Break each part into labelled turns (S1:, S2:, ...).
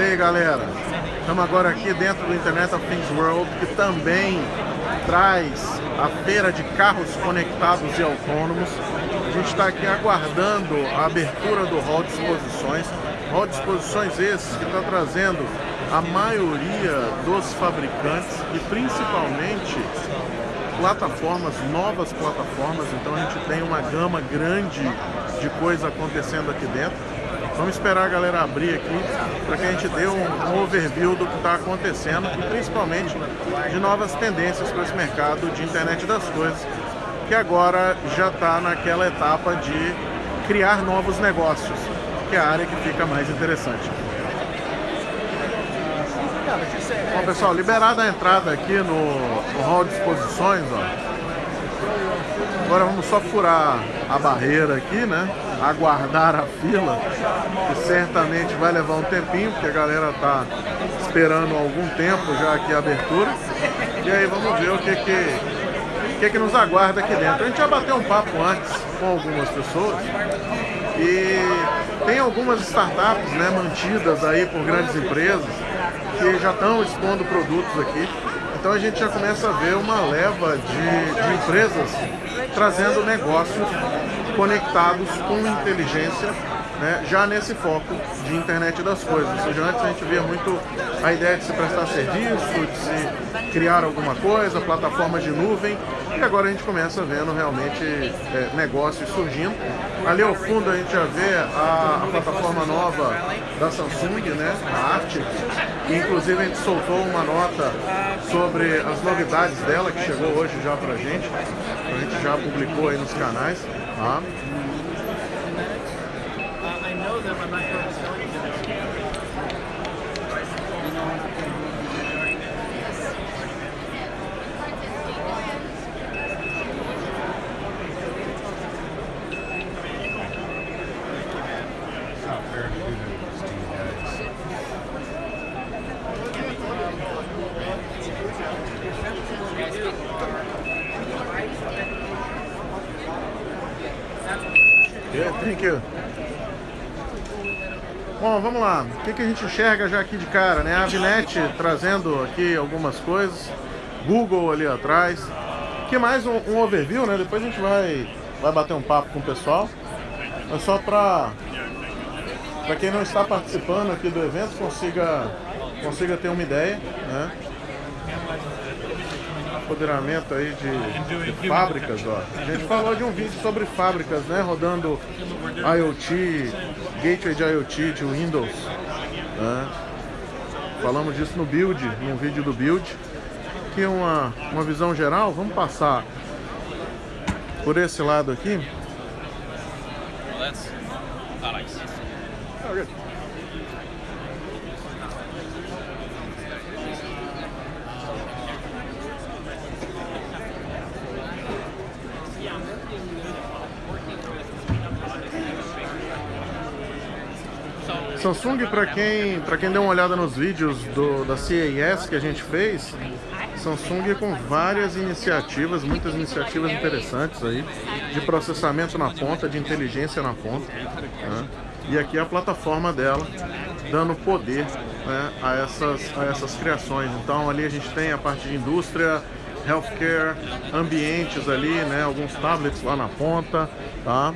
S1: E aí galera, estamos agora aqui dentro do Internet of Things World, que também traz a feira de carros conectados e autônomos. A gente está aqui aguardando a abertura do hall de exposições. Hall de exposições esses que está trazendo a maioria dos fabricantes e principalmente plataformas, novas plataformas, então a gente tem uma gama grande de coisa acontecendo aqui dentro. Vamos esperar a galera abrir aqui para que a gente dê um, um overview do que está acontecendo e principalmente de novas tendências para esse mercado de internet das coisas, que agora já está naquela etapa de criar novos negócios, que é a área que fica mais interessante. Bom pessoal, liberada a entrada aqui no, no hall de exposições, ó. Agora vamos só furar a barreira aqui, né? Aguardar a fila, que certamente vai levar um tempinho, porque a galera tá esperando algum tempo já aqui a abertura. E aí vamos ver o que que, que, que nos aguarda aqui dentro. A gente já bateu um papo antes com algumas pessoas e tem algumas startups né, mantidas aí por grandes empresas que já estão expondo produtos aqui. Então a gente já começa a ver uma leva de, de empresas trazendo negócios conectados com inteligência, né, já nesse foco de internet das coisas. Ou seja, antes a gente via muito a ideia de se prestar serviço, de se criar alguma coisa, plataformas de nuvem, e agora a gente começa vendo realmente é, negócios surgindo. Ali ao fundo a gente já vê a, a plataforma nova da Samsung, né, a Arctic, inclusive a gente soltou uma nota sobre as novidades dela, que chegou hoje já pra gente, a gente já publicou aí nos canais. Huh? Uh, I know them. I'm not sure Thank you. Bom, vamos lá. O que, que a gente enxerga já aqui de cara, né? A Avnet trazendo aqui algumas coisas. Google ali atrás. que mais um, um, overview, né? Depois a gente vai, vai bater um papo com o pessoal. Mas só para para quem não está participando aqui do evento consiga consiga ter uma ideia, né? Empoderamento aí de, de, fábricas, ó. A gente falou de um vídeo sobre fábricas, né? Rodando IoT, gateway de IoT de Windows. Né? Falamos disso no build, num vídeo do build. Aqui uma, uma visão geral, vamos passar por esse lado aqui. Samsung, para quem, quem deu uma olhada nos vídeos do, da CES que a gente fez, Samsung com várias iniciativas, muitas iniciativas interessantes aí, de processamento na ponta, de inteligência na ponta. Né? E aqui é a plataforma dela, dando poder né, a, essas, a essas criações. Então ali a gente tem a parte de indústria, healthcare, ambientes ali, né, alguns tablets lá na ponta, tá?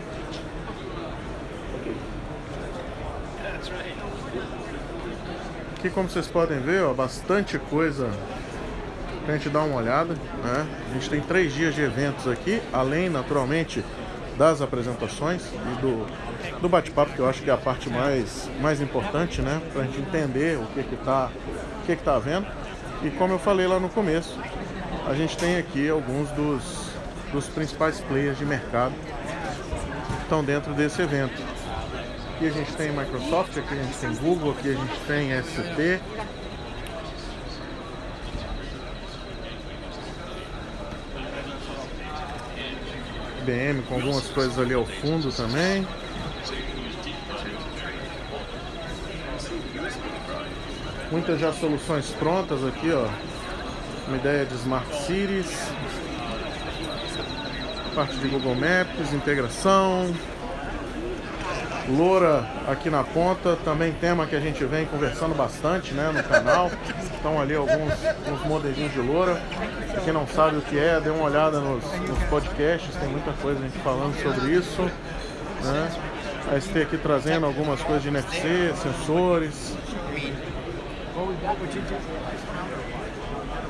S1: Aqui, como vocês podem ver, ó, bastante coisa pra gente dar uma olhada, né? A gente tem três dias de eventos aqui, além, naturalmente, das apresentações e do, do bate-papo, que eu acho que é a parte mais, mais importante, né? Pra gente entender o que que tá, o que que tá havendo. E como eu falei lá no começo, a gente tem aqui alguns dos, dos principais players de mercado que estão dentro desse evento. Aqui a gente tem Microsoft, aqui a gente tem Google, aqui a gente tem ST. IBM com algumas coisas ali ao fundo também. Muitas já soluções prontas aqui, ó. Uma ideia de Smart Cities. Parte de Google Maps, integração. Loura aqui na ponta, também tema que a gente vem conversando bastante né, no canal. Estão ali alguns, alguns modelinhos de loura. Pra quem não sabe o que é, dê uma olhada nos, nos podcasts, tem muita coisa a gente falando sobre isso. Né? A ST aqui trazendo algumas coisas de NFC, sensores.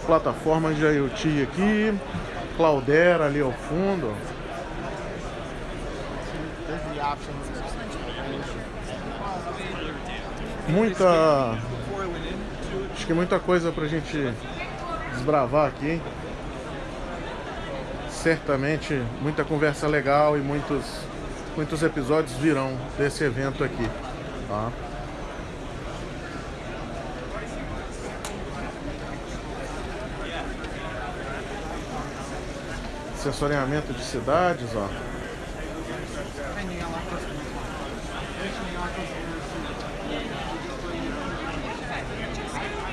S1: Plataformas de IoT aqui. Cloudera ali ao fundo. Muita. Acho que muita coisa pra gente desbravar aqui. Certamente muita conversa legal e muitos, muitos episódios virão desse evento aqui. Tá? Sensoriamento de cidades, ó.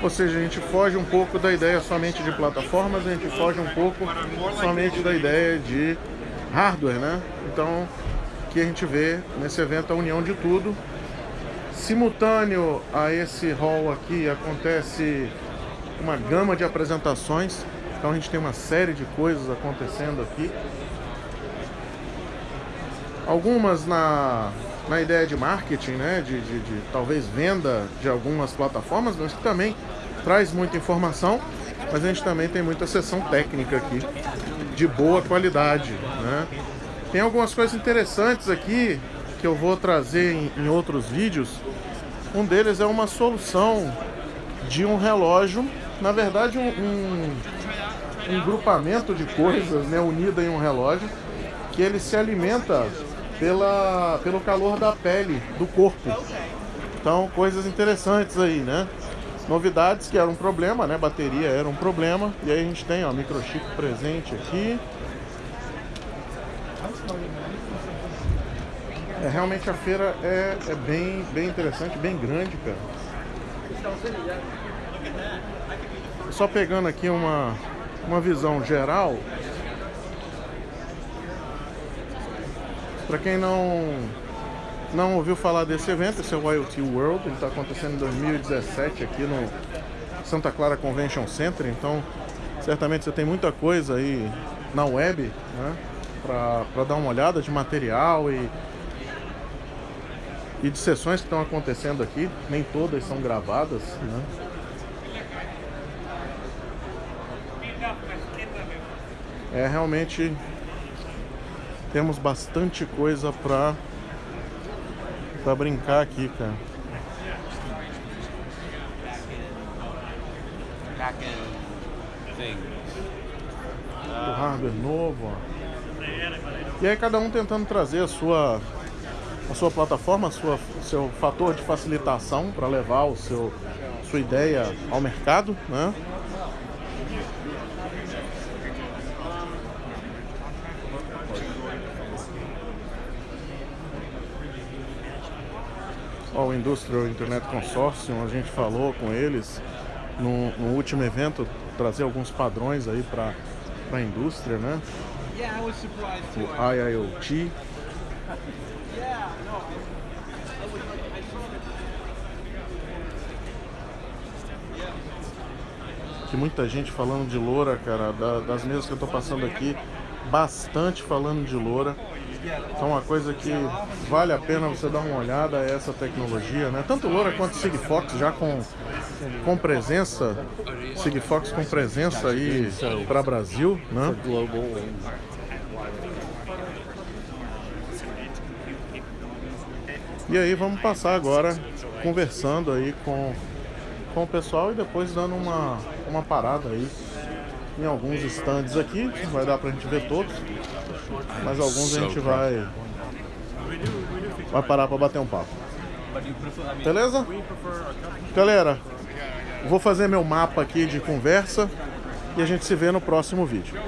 S1: Ou seja, a gente foge um pouco da ideia somente de plataformas, a gente foge um pouco somente da ideia de hardware, né? Então, que a gente vê nesse evento a união de tudo. Simultâneo a esse hall aqui acontece uma gama de apresentações. Então a gente tem uma série de coisas acontecendo aqui. Algumas na, na ideia de marketing, né? De, de, de talvez venda de algumas plataformas, mas que também traz muita informação, mas a gente também tem muita sessão técnica aqui, de boa qualidade, né? Tem algumas coisas interessantes aqui que eu vou trazer em, em outros vídeos. Um deles é uma solução de um relógio, na verdade um, um, um grupamento de coisas né, unida em um relógio, que ele se alimenta pela, pelo calor da pele, do corpo. Então, coisas interessantes aí, né? Novidades que era um problema, né? Bateria era um problema. E aí a gente tem, ó, microchip presente aqui. É, realmente a feira é, é bem, bem interessante, bem grande, cara. Só pegando aqui uma, uma visão geral. Para quem não não ouviu falar desse evento, esse é o IoT World, ele está acontecendo em 2017 aqui no Santa Clara Convention Center, então certamente você tem muita coisa aí na web, né, para dar uma olhada de material e, e de sessões que estão acontecendo aqui, nem todas são gravadas, né. É realmente temos bastante coisa para pra brincar aqui, cara. O hardware novo, ó. E aí cada um tentando trazer a sua a sua plataforma, a sua seu fator de facilitação para levar o seu sua ideia ao mercado, né? Ao Industrial Internet Consortium, a gente falou com eles no, no último evento, trazer alguns padrões aí para a indústria, né? O IIoT. Que muita gente falando de loura, cara, da, das mesas que eu tô passando aqui, bastante falando de loura. Então uma coisa que vale a pena você dar uma olhada é essa tecnologia, né? Tanto Loura quanto Sigfox já com, com presença, Sigfox com presença aí para Brasil, né? E aí vamos passar agora conversando aí com, com o pessoal e depois dando uma, uma parada aí em alguns stands aqui, vai dar pra gente ver todos. Mas alguns a gente vai vai parar para bater um papo. Beleza? Galera, vou fazer meu mapa aqui de conversa e a gente se vê no próximo vídeo.